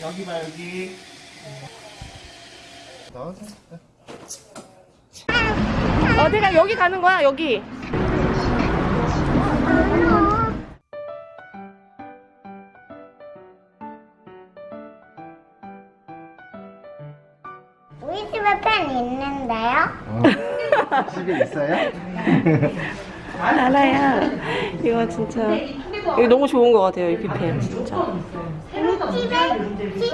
여기 봐 여기. 나와서. 어디가 여기 가는 거야 여기 우리 집에 펜 있는데요? 어. 집에 있어요? 알아요 이거 진짜 이거 너무 좋은 것 같아요 이 뷔페 진짜 집에 티,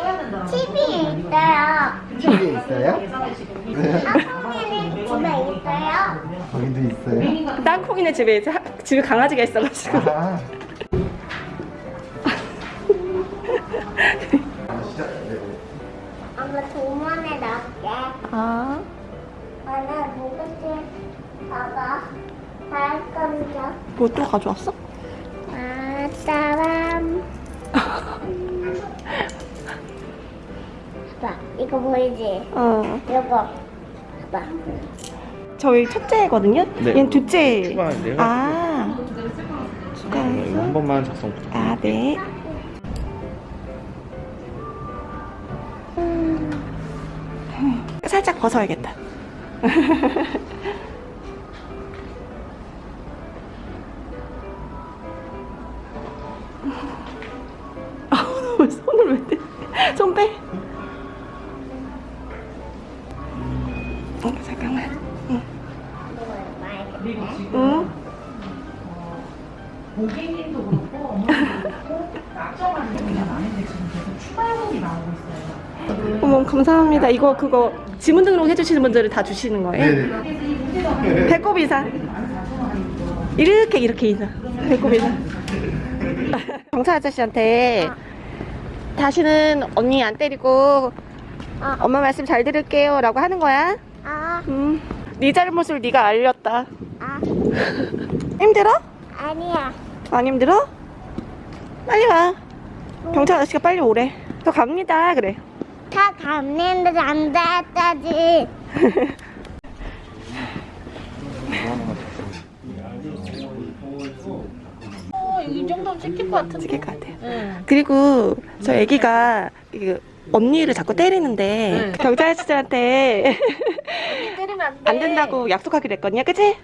TV 있어요. 집에 있어요? 아빠는 집에 있어요. 거기도 있어요? 땅콩이네 집에 이제 하- 집에 강아지가 있어가지고 아. 아, 시작. 네. 엄마 도만에 넣을게. 아 엄마 누구지? 봐봐. 발감자. 뭐또 가져왔어? 아, 따람. 봐봐. 이거 보이지? 어 이거. 봐봐. 저희 첫째거든요 네. 얘는 둘째 추가인데요? 아 추가해서 한 번만 작성 부탁드립니다. 아 네. 살짝 벗어야겠다. 아, 왜 손을 왜 떼? 손 빼. 어, 잠깐만. 응. 이거 말겠네. 응. 고객님도 그렇고 어머니도 그렇고 낙점하는 경우가 많은데 지금 계속 추가 요금이 나오고 있어요. 어머, 감사합니다. 이거 그거 지문 등록 해주시는 분들을 다 주시는 거예요? 네네. 이 문제가 배꼽 인사. 이렇게 이렇게 인사. 배꼽 인사. 경찰 아저씨한테 다시는 언니 안 때리고 어. 엄마 말씀 잘 들을게요 라고 하는 거야. 아, 음. 네 잘못을 네가 알렸다. 아, 힘들어? 아니야. 안 힘들어? 빨리 와. 경찰 아저씨가 빨리 오래. 저 갑니다. 그래. 다 갔는데 안 됐다지. 어, 이 정도면 찍힐 것 같은데. 찍힐 것 같아요. 그리고 저 애기가 그 언니를 자꾸 때리는데 경찰 아저씨한테 때리면 안 돼. 안 된다고 약속하기로 했거든요. 그치?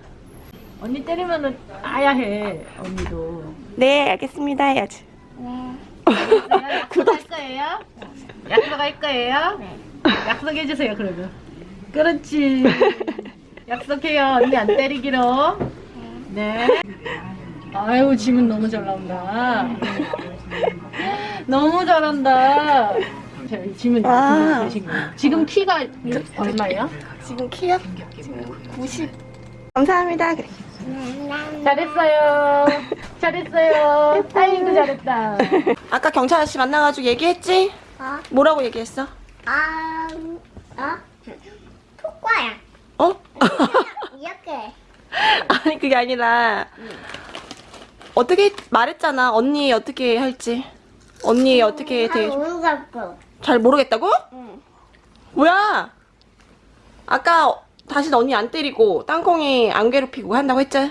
언니 때리면은 아야 해. 언니도. 네, 알겠습니다. 해야지. 네. 약속할 거예요? 약속할 거예요? 약속해 주세요 그러면. 그렇지. 약속해요. 언니 안 때리기로. 네. 아유 지문 너무 잘 나온다. 너무 잘한다. 자, 지문 아. 되신 거예요. 지금 키가 얼마예요? 지금 키요? 지금 90. 감사합니다. 그래. 잘했어요. 잘했어요. 아이고 잘했다. 아까 경찰 아저씨 만나가지고 얘기했지? 어? 뭐라고 얘기했어? 아, 어? 토과야. 어? 이렇게. 아니 그게 아니라 어떻게 말했잖아 언니 어떻게 할지 언니 어떻게 잘 돼? 모르겠고. 잘 모르겠다고? 응. 뭐야? 아까 다시 언니 안 때리고 땅콩이 안 괴롭히고 한다고 했지?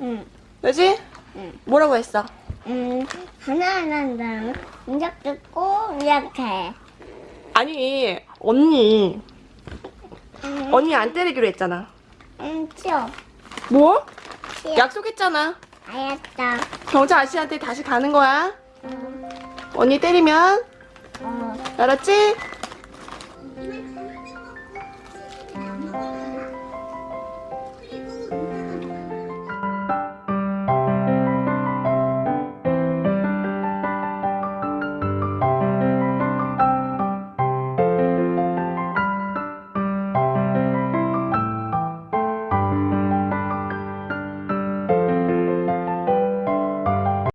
응. 그지? 응. 뭐라고 했어? 음, 하나하나 이렇게 뜯고 이렇게. 아니 언니 음, 언니 안 때리기로 했잖아 음, 치워. 뭐? 치워. 약속했잖아 알았다. 경찰 아저씨한테 다시 가는 거야 음, 언니 때리면 어. 알았지? 음,